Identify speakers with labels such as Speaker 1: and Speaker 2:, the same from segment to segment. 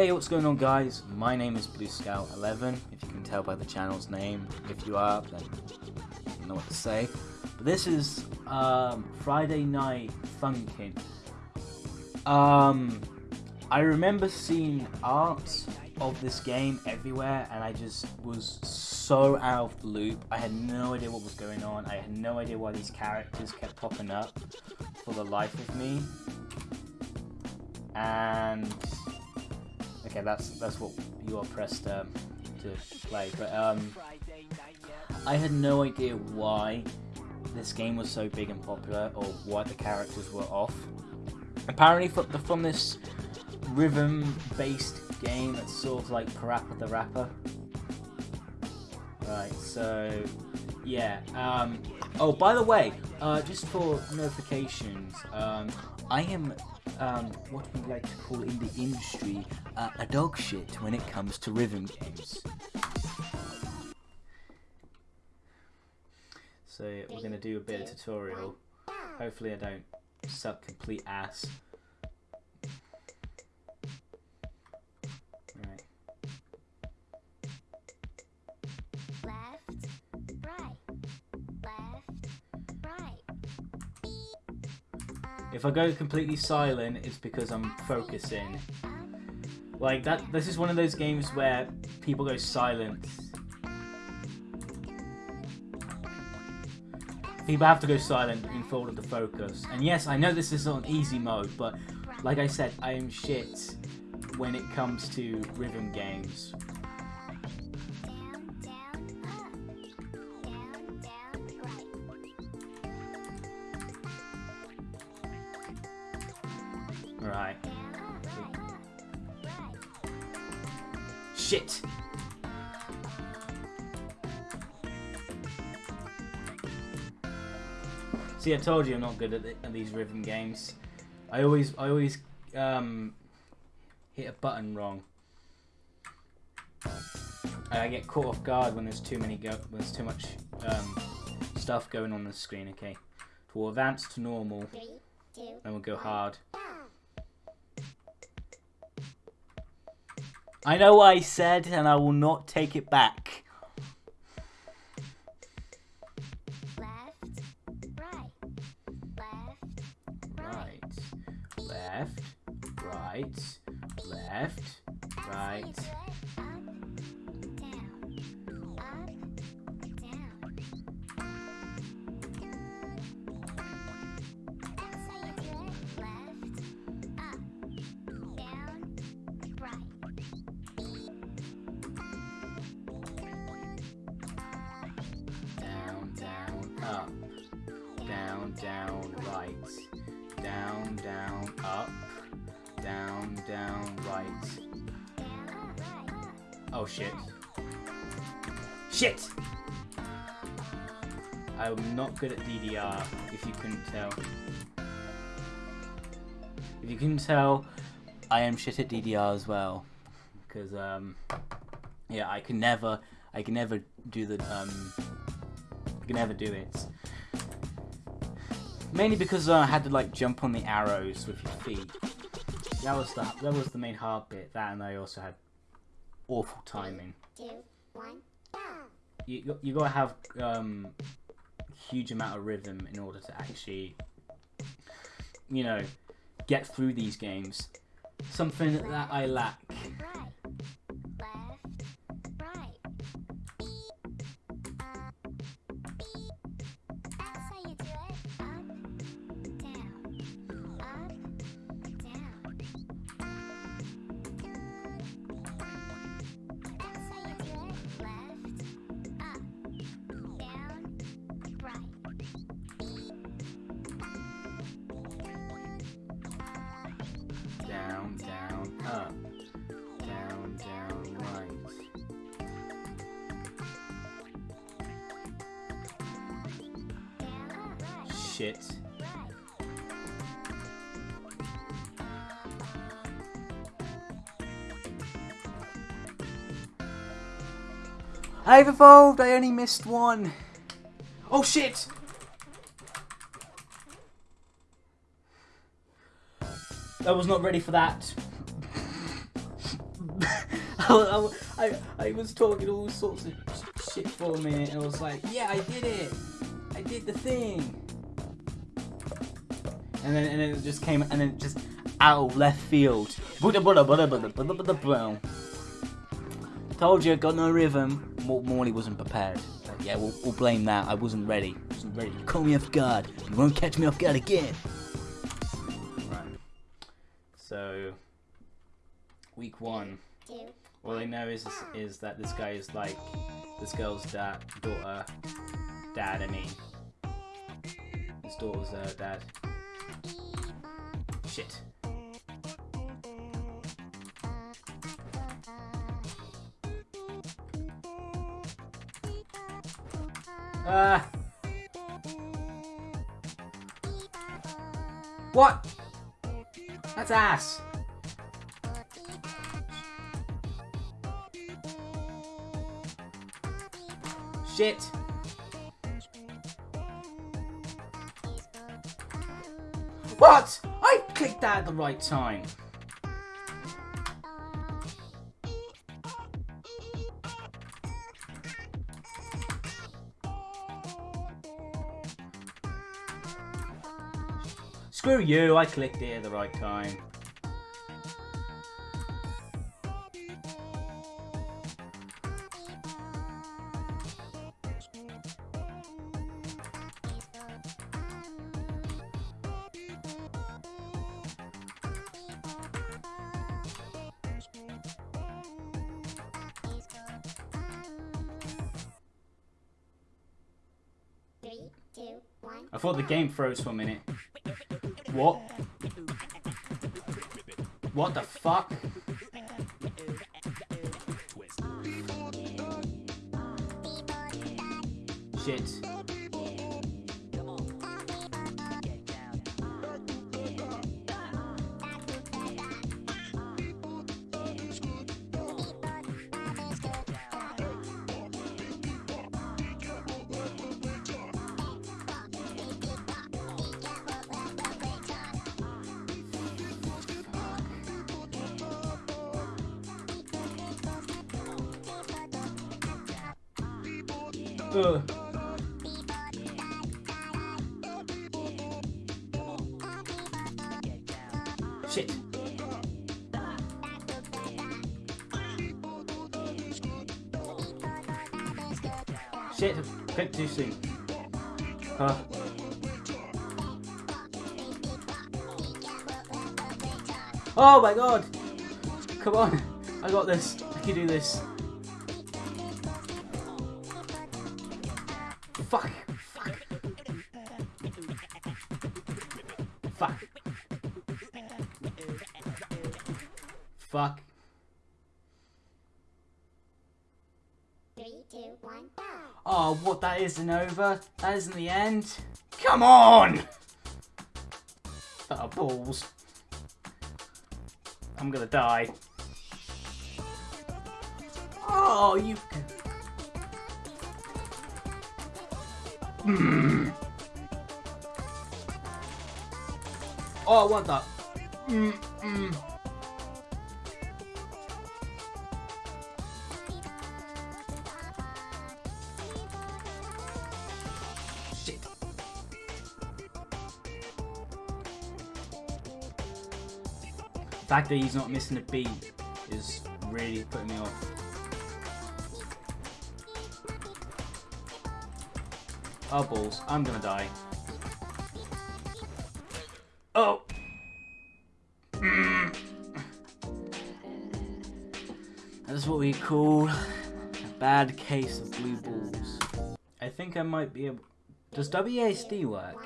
Speaker 1: Hey, what's going on guys? My name is Blue Scout 11 if you can tell by the channel's name. If you are, then I don't know what to say. But this is um, Friday Night Funkin'. Um, I remember seeing art of this game everywhere and I just was so out of the loop. I had no idea what was going on. I had no idea why these characters kept popping up for the life of me. And okay, that's that's what you are pressed um, to play. But um, I had no idea why this game was so big and popular or why the characters were off. Apparently, from, from this rhythm-based game that's sort of like Parappa the Rapper. Right, so yeah. Um, oh, by the way, uh, just for notifications, um, I am um, what we like to call in the industry uh, a dog shit when it comes to rhythm games. So we're gonna do a bit of tutorial. Hopefully I don't suck complete ass. If I go completely silent, it's because I'm focusing. Like that. This is one of those games where people go silent. People have to go silent in order to focus. And yes, I know this is on easy mode, but like I said, I am shit when it comes to rhythm games.
Speaker 2: Right.
Speaker 1: Right.
Speaker 2: Down, up, right.
Speaker 1: Shit. See, I told you I'm not good at, the, at these rhythm games. I always, I always um, hit a button wrong. I get caught off guard when there's too many go when there's too much um, stuff going on the screen. Okay, we'll advance to normal,
Speaker 2: Three, two,
Speaker 1: then we'll go hard. I know what I said, and I will not take it back.
Speaker 2: Left, right, left,
Speaker 1: Right, left, right, left, right. Down, right. Oh shit. Shit! I'm not good at DDR, if you couldn't tell. If you couldn't tell, I am shit at DDR as well. Because, um, yeah, I can never, I can never do the, um, I can never do it. Mainly because uh, I had to, like, jump on the arrows with your feet. That was the, that was the main hard bit. That and I also had awful timing.
Speaker 2: Two, one, down.
Speaker 1: you got- you gotta have um huge amount of rhythm in order to actually you know get through these games something that i lack shit I've evolved I only missed one oh shit I was not ready for that. I, I, I was talking all sorts of shit for a minute, and I was like, yeah, I did it. I did the thing. And then, and then it just came, and then just out left field. Told you, got no rhythm. Mor- Morley wasn't prepared. So, yeah, we'll, we'll blame that. I wasn't ready. wasn't ready. You caught me off guard. You won't catch me off guard again. Right. So, week one. All I know is is that this guy is like this girl's dad, daughter, dad. I mean, his daughter's uh, dad. Shit. Ah. What? That's ass. Shit. That at the right time. Screw you, I clicked it at the right time. Game froze for a minute. What? What the fuck? Shit. Ugh. Shit. Shit, clicked too soon. Huh. Oh my god! Come on! I got this. I can do this.
Speaker 2: Three, two, one, go.
Speaker 1: Oh, what? That isn't over? That isn't the end? Come on! Oh, balls. I'm gonna die. Oh, you. Mm. Oh, what the? Fact that he's not missing a beat is really putting me off. Oh balls, I'm gonna die. Oh! Mm. That's what we call a bad case of blue balls. I think I might be able. Does WASD work?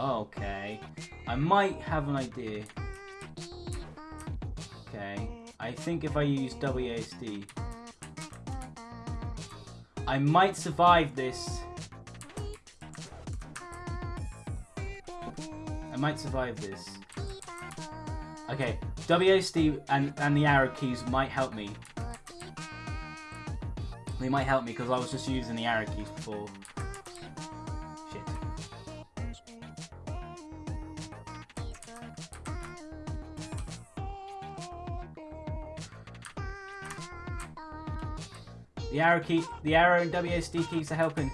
Speaker 1: Okay. I might have an idea. Okay. I think if I use WASD, I might survive this. I might survive this. Okay, WASD and, and the arrow keys might help me. They might help me because I was just using the arrow keys before. The arrow key, the arrow and WSD keys are helping.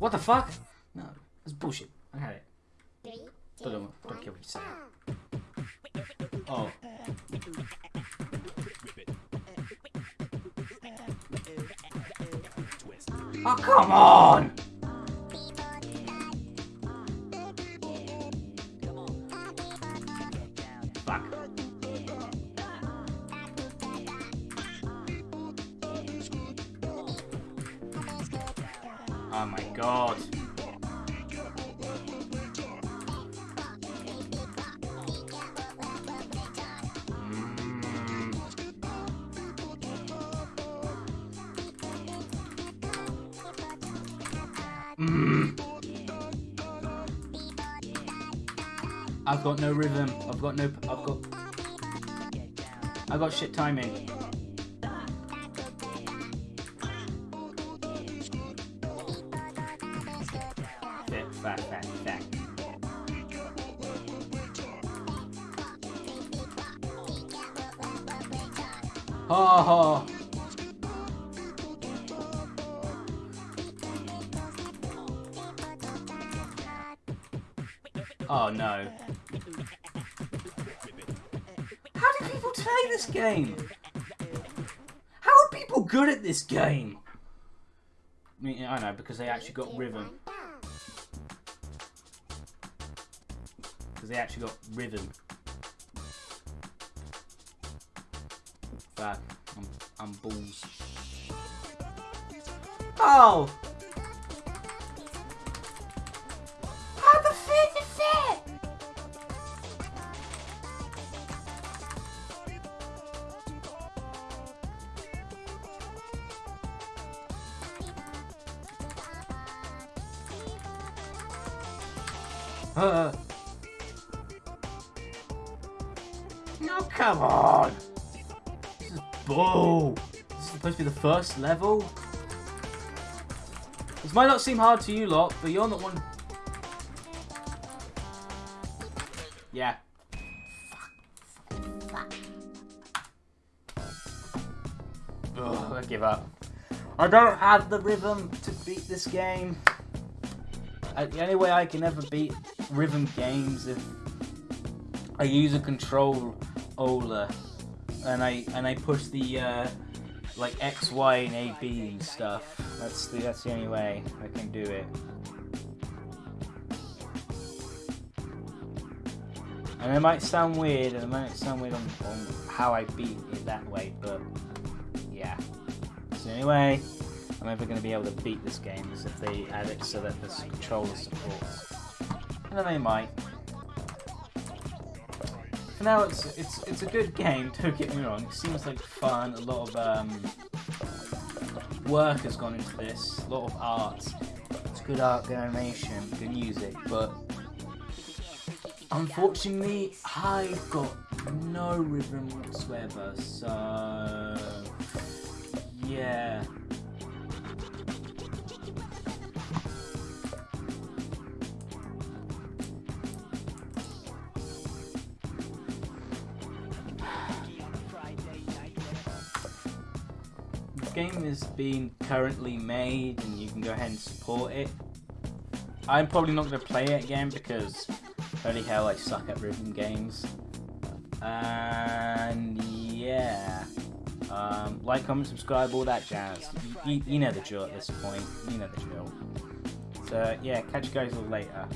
Speaker 1: What the fuck? No, it's bullshit. I had it. Don't, don't
Speaker 2: one,
Speaker 1: care what you say. Oh. Oh, come on! Oh my god. Mm. I've got no rhythm. I've got no. I've got. I've got shit timing. Ha ha. Oh no. How do people play this game? How are people good at this game? I mean, I know, because they actually got rhythm. Because they actually got rhythm. Fuck. I'm, I'm balls. Oh! How the fuck is that? Uh. No, come on! Bull! This is supposed to be the first level? This might not seem hard to you lot, but you're not one. Yeah. Ugh, I give up. I don't have the rhythm to beat this game. Uh, the only way I can ever beat rhythm games if I use a controller and I and I push the uh, like X, Y, and A, B and stuff. That's the that's the only way I can do it. And it might sound weird, and it might sound weird on, on how I beat it that way, but yeah. It's the only way I'm ever going to be able to beat this game is if they add it so that this controller supports. And then they might. For now, it's it's it's a good game. Don't get me wrong. It seems like fun. A lot of um, work has gone into this. A lot of art. It's good art, good animation, good music, but unfortunately, I've got no rhythm whatsoever. So yeah. Game is being currently made and you can go ahead and support it. I'm probably not going to play it again because holy hell I suck at rhythm games. And yeah. Um, like, comment, subscribe, all that jazz. You, you, you know the drill at this point. You know the drill. So yeah, catch you guys all later.